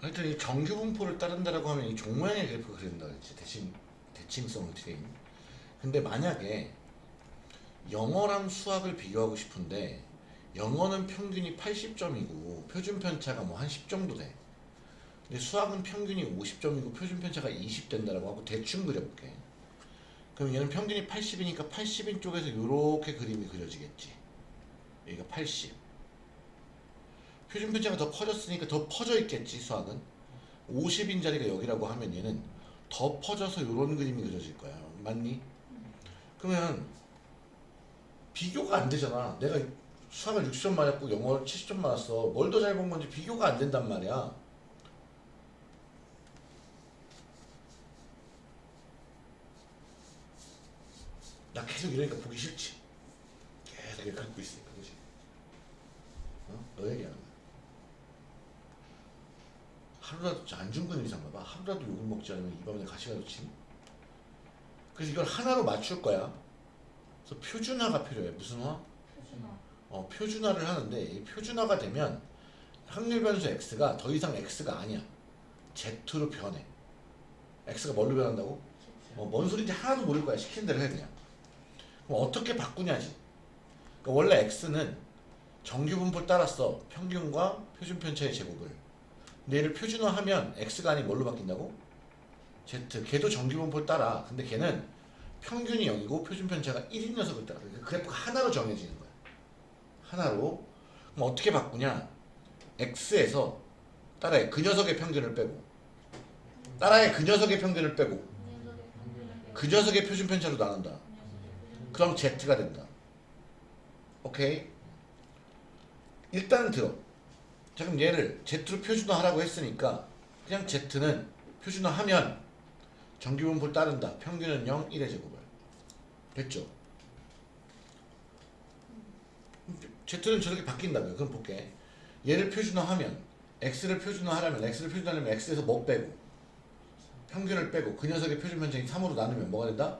하여튼 이 정규 분포를 따른다라고 하면 이 종모양의 그래프가 그린다 그랬지 대칭 대칭성을 트레인. 근데 만약에 영어랑 수학을 비교하고 싶은데 영어는 평균이 80점이고 표준 편차가 뭐 한 10 정도 돼. 근데 수학은 평균이 50점이고 표준 편차가 20 된다라고 하고 대충 그려볼게. 그럼 얘는 평균이 80이니까 80인 쪽에서 이렇게 그림이 그려지겠지. 여기가 80 표준 편차가 더 커졌으니까 더 퍼져 있겠지 수학은. 50인 자리가 여기라고 하면 얘는 더 퍼져서 이런 그림이 그려질 거야. 맞니? 그러면 비교가 안 되잖아. 내가 수학을 60점 맞았고 영어를 70점 맞았어. 뭘 더 잘 본 건지 비교가 안 된단 말이야. 나 계속 이러니까 보기 싫지. 계속 이렇게 긁고 있으니까 그지? 어? 너 얘기하는 거야 하루라도 안중근 의사인가 봐 하루라도 욕을 먹지 않으면 이 밤에 가시가 놓치니 그래서 이걸 하나로 맞출 거야. 그래서 표준화가 필요해. 무슨 화? 표준화. 어, 표준화를 하는데 이 표준화가 되면 확률 변수 x가 더 이상 x가 아니야. z로 변해. x가 뭘로 변한다고? 어, 뭔 소리인지 하나도 모를 거야. 시키는 대로 해 그냥. 그럼 어떻게 바꾸냐지? 그러니까 원래 x는 정규 분포를 따랐어. 평균과 표준 편차의 제곱을 얘를 표준화하면 x가 아닌 뭘로 바뀐다고? z. 걔도 정규 분포를 따라. 근데 걔는 평균이 0이고 표준 편차가 1인 녀석을 따라. 그러니까 그래프가 하나로 정해지는 거야. 하나로. 그럼 어떻게 바꾸냐? X에서 따라해 그 녀석의 평균을 빼고. 따라해 그 녀석의 평균을 빼고. 그 녀석의 표준 편차로 나눈다. 그럼 z가 된다. 오케이? 일단 들어 자 그럼 얘를 z로 표준화하라고 했으니까 그냥 z는 표준화하면 정규분포를 따른다. 평균은 0 1의 제곱을. 됐죠? Z는 저렇게 바뀐다고요 그럼 볼게. 얘를 표준화하면 x를 표준화하려면 x를 표준화하려면 x에서 뭐 빼고? 평균을 빼고 그 녀석의 표준 편차인 3으로 나누면 뭐가 된다?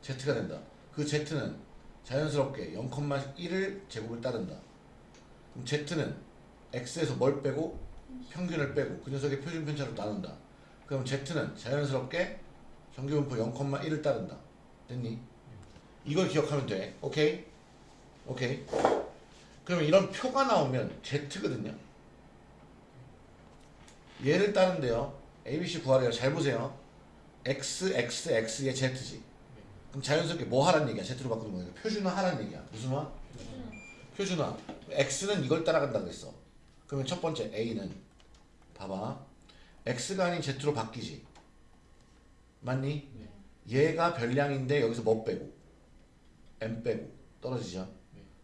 z가 된다. 그 z는 자연스럽게 0,1을 제곱을 따른다. 그럼 z는 x에서 뭘 빼고 평균을 빼고 그 녀석의 표준 편차로 나눈다. 그럼 z는 자연스럽게 정규분포 0,1을 따른다. 됐니? 이걸 기억하면 돼. 오케이? 오케이? 그러면 이런 표가 나오면 z거든요. 얘를 따른데요. ABC 구하래요. 잘 보세요. X x x의 z지. 그럼 자연스럽게 뭐 하란 얘기야? Z로 바꾸는 거니까 표준화 하란 얘기야. 무슨 화? 표준화. x는 이걸 따라간다 그랬어 그러면 첫 번째 a는 봐봐. X가 아닌 z로 바뀌지. 맞니? 얘가 별량인데 여기서 뭐 빼고? M 빼고. 떨어지죠?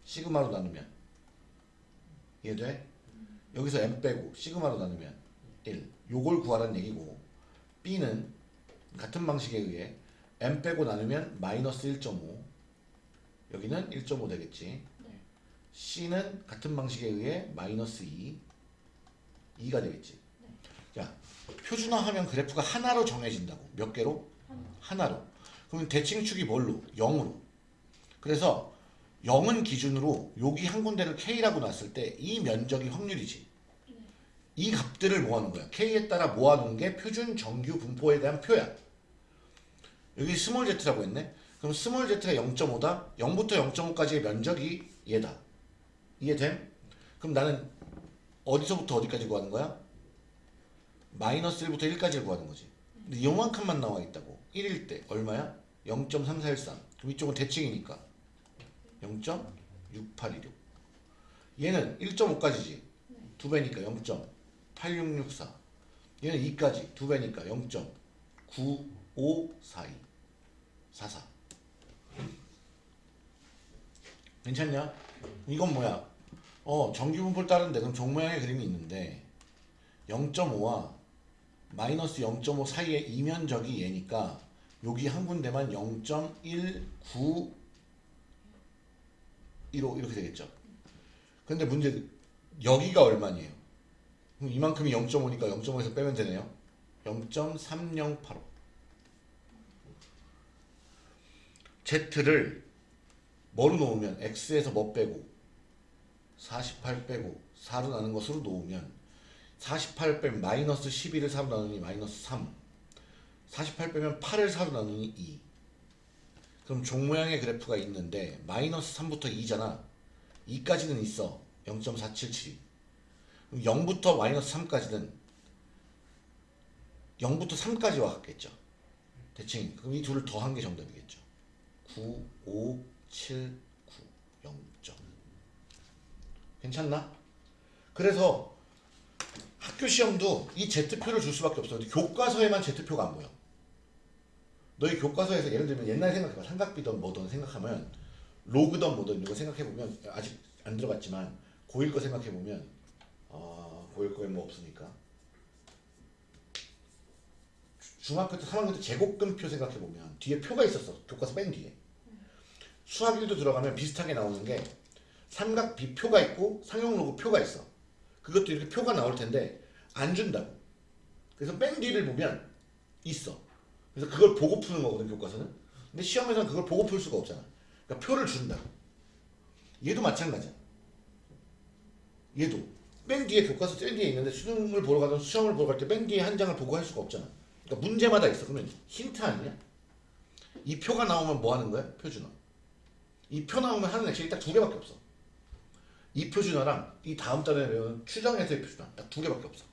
시그마로 나누면. 이해돼? 여기서 m 빼고 시그마로 나누면 1 요걸 구하라는 얘기고. B는 같은 방식에 의해 m 빼고 나누면 마이너스 1.5 여기는 1.5 되겠지. 네. C는 같은 방식에 의해 마이너스 2 2가 되겠지. 자 표준화하면 그래프가 하나로 정해진다고. 몇 개로? 하나. 하나로. 그러면 대칭축이 뭘로? 0으로. 그래서 0은 기준으로 여기 한 군데를 K라고 놨을 때 이 면적이 확률이지. 네. 이 값들을 모아놓은 거야. K에 따라 모아놓은 게 표준 정규 분포에 대한 표야. 여기 small z라고 했네. 그럼 small z가 0.5다? 0부터 0.5까지의 면적이 얘다 이해됨? 그럼 나는 어디서부터 어디까지 구하는 거야? 마이너스 1부터 1까지를 구하는 거지. 근데 요만큼만 나와 있다고. 1일 때 얼마야? 0.3413 그럼 이쪽은 대칭이니까. 0.6816 얘는 1.5까지지. 두 배니까 0.8664 얘는 2까지. 두 배니까 0.9542 44 괜찮냐? 이건 뭐야? 어 정규분포를 따르는데 그럼 종 모양의 그림이 있는데 0.5와 마이너스 0.5 사이의 이면적이 얘니까 여기 한 군데만 0.195 이렇게 되겠죠. 근데 문제 여기가 얼마니에요? 그럼 이만큼이 0.5니까 0.5에서 빼면 되네요. 0.3085 Z를 뭐로 놓으면? X에서 뭐 빼고? 48 빼고 4로 나는 것으로 놓으면 48 빼면 마이너스 12를 4로 나누니 마이너스 3 48 빼면 8을 4로 나누니 2 그럼 종 모양의 그래프가 있는데 마이너스 3부터 2잖아. 2까지는 있어. 0.477이. 그럼 0부터 마이너스 3까지는 0부터 3까지와 같겠죠. 대칭. 그럼 이 둘을 더한 게 정답이겠죠. 9, 5, 7, 9, 0점 괜찮나? 그래서 학교 시험도 이 Z표를 줄 수밖에 없어. 교과서에만 Z표가 안 보여. 너희 교과서에서 예를 들면 옛날 생각해봐. 삼각비든 뭐든 생각하면 로그든 뭐든 이거 생각해보면 아직 안 들어갔지만 고1 거 생각해보면 아 고1 거에 뭐 없으니까 주- 중학교 때 3학년 때 제곱근표 생각해보면 뒤에 표가 있었어. 교과서 맨 뒤에. 수학 1도 들어가면 비슷하게 나오는 게 삼각 비표가 있고 상용 로그 표가 있어. 그것도 이렇게 표가 나올 텐데 안 준다고. 그래서 맨 뒤를 보면 있어. 그래서 그걸 보고 푸는 거거든 교과서는. 근데 시험에서는 그걸 보고 풀 수가 없잖아. 그러니까 표를 준다. 얘도 마찬가지야. 얘도 맨 뒤에 교과서 맨 뒤에 있는데 수능을 보러 가든 시험을 보러 갈 때 맨 뒤에 한 장을 보고 할 수가 없잖아. 그러니까 문제마다 있어. 그러면 힌트 아니야? 이 표가 나오면 뭐 하는 거야? 표준어. 이표 나오면 하는 액션이 딱 두 개밖에 없어. 이 표준어랑 이 다음 달에 배우는 추정에서의 표준어 딱두 개밖에 없어.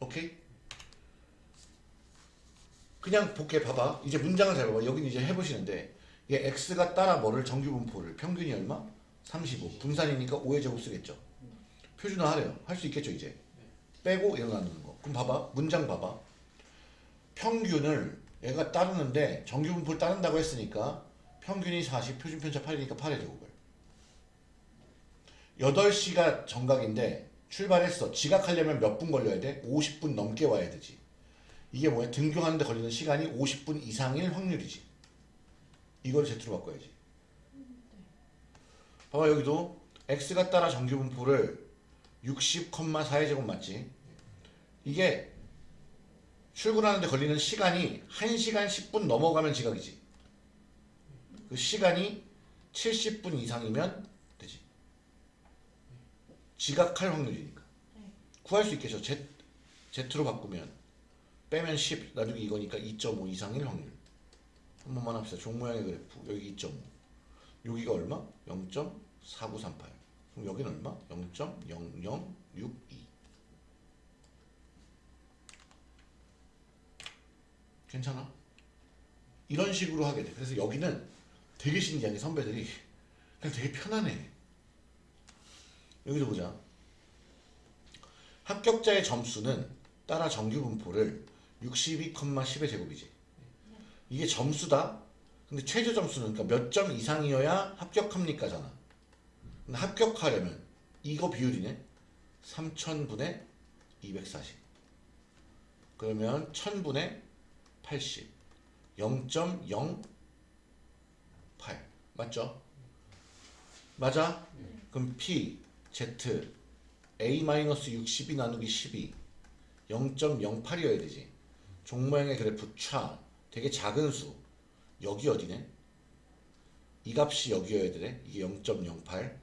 오케이? 그냥 볼게 봐봐. 이제 문장을 잘 봐봐. 여기는 이제 해보시는데 얘 x가 따라 뭐를 정규분포를 평균이 얼마? 35. 분산이니까 5의 제곱 쓰겠죠. 표준어 하래요. 할 수 있겠죠 이제. 빼고 일어나는 거. 그럼 봐봐. 문장 봐봐. 평균을 얘가 따르는데 정규분포를 따른다고 했으니까 평균이 40, 표준 편차 8이니까 8의 제곱을. 8시가 정각인데 출발했어. 지각하려면 몇 분 걸려야 돼? 50분 넘게 와야 되지. 이게 뭐야? 등교하는데 걸리는 시간이 50분 이상일 확률이지. 이걸 Z로 바꿔야지. 봐봐 여기도 X가 따라 정규분포를 60,4의 제곱 맞지? 이게 출근하는데 걸리는 시간이 1시간 10분 넘어가면 지각이지. 그 시간이 70분 이상이면 되지. 지각할 확률이니까. 구할 수 있겠죠. Z, Z로 바꾸면 빼면 10 나중에 이거니까 2.5 이상일 확률. 한 번만 합시다. 종 모양의 그래프. 여기 2.5. 여기가 얼마? 0.4938. 그럼 여기는 얼마? 0.0062. 괜찮아? 이런 식으로 하게 돼. 그래서 여기는 되게 신기한 게 선배들이 그냥 되게 편하네. 여기도 보자. 합격자의 점수는 따라 정규 분포를 62,10의 제곱이지. 이게 점수다. 근데 최저 점수는 그러니까 몇 점 이상이어야 합격합니까잖아. 근데 합격하려면 이거 비율이네. 3,000분의 240. 그러면 1,000분의 80. 0.08. 맞죠? 맞아? 그럼 P, Z, A-60이 나누기 12. 0.08이어야 되지. 종모양의 그래프 차 되게 작은 수 여기 어디네? 이 값이 여기여야 되네. 이게 0.08.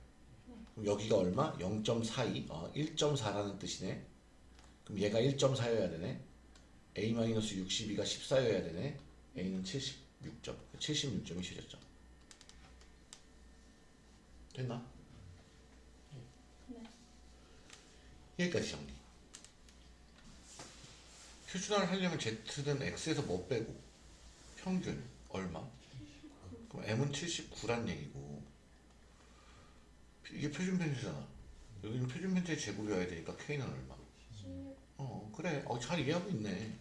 그럼 여기가 얼마? 0.42. 어, 1.4라는 뜻이네. 그럼 얘가 1.4여야 되네. A-62가 14여야 되네. A는 76점. 76점이 최저점. 됐나? 여기까지 정리. 표준화를 하려면 Z는 X에서 뭐 빼고 평균 얼마? 그럼 M은 79란 얘기고 이게 표준 편차잖아. 여기는 표준 편차의 제곱이어야 되니까 K는 얼마? 어 그래. 어, 잘 이해하고 있네.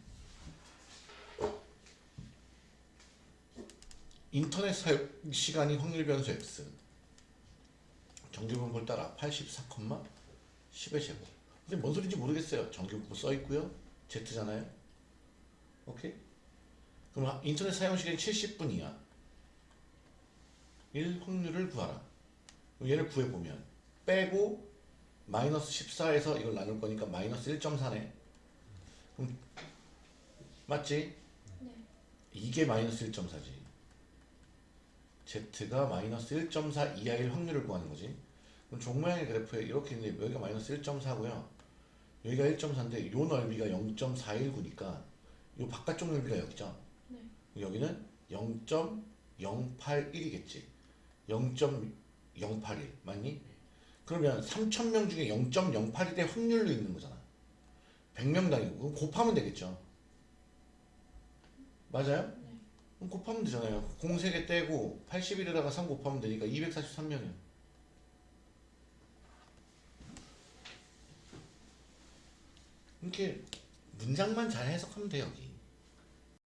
인터넷 사용 시간이 확률 변수 X 정규분포를 따라 84, 10의 제곱. 근데 뭔 소리인지 모르겠어요. 정규분포 써 있고요. Z잖아요. 오케이? 그럼 하- 인터넷 사용 시간이 70분이야. 1 확률을 구하라. 그럼 얘를 구해 보면 빼고 마이너스 14에서 이걸 나눌 거니까 마이너스 1.4네. 그럼 맞지? 이게 마이너스 1.4지. Z가 마이너스 1.4 이하일 확률을 구하는 거지. 그럼 종 모양의 그래프에 이렇게 있는데 여기가 마이너스 1.4고요. 여기가 1.4인데 요 넓이가 0.419니까 요 바깥쪽 넓이가 여기죠. 네. 여기는 0.081이겠지. 0.081 맞니? 그러면 3,000명 중에 0.081의 확률로 있는 거잖아. 100명당이고 그럼 곱하면 되겠죠. 맞아요? 곱하면 되잖아요. 공 3개 떼고 81에다가 3 곱하면 되니까 243명이에요. 이렇게 문장만 잘 해석하면 돼 여기.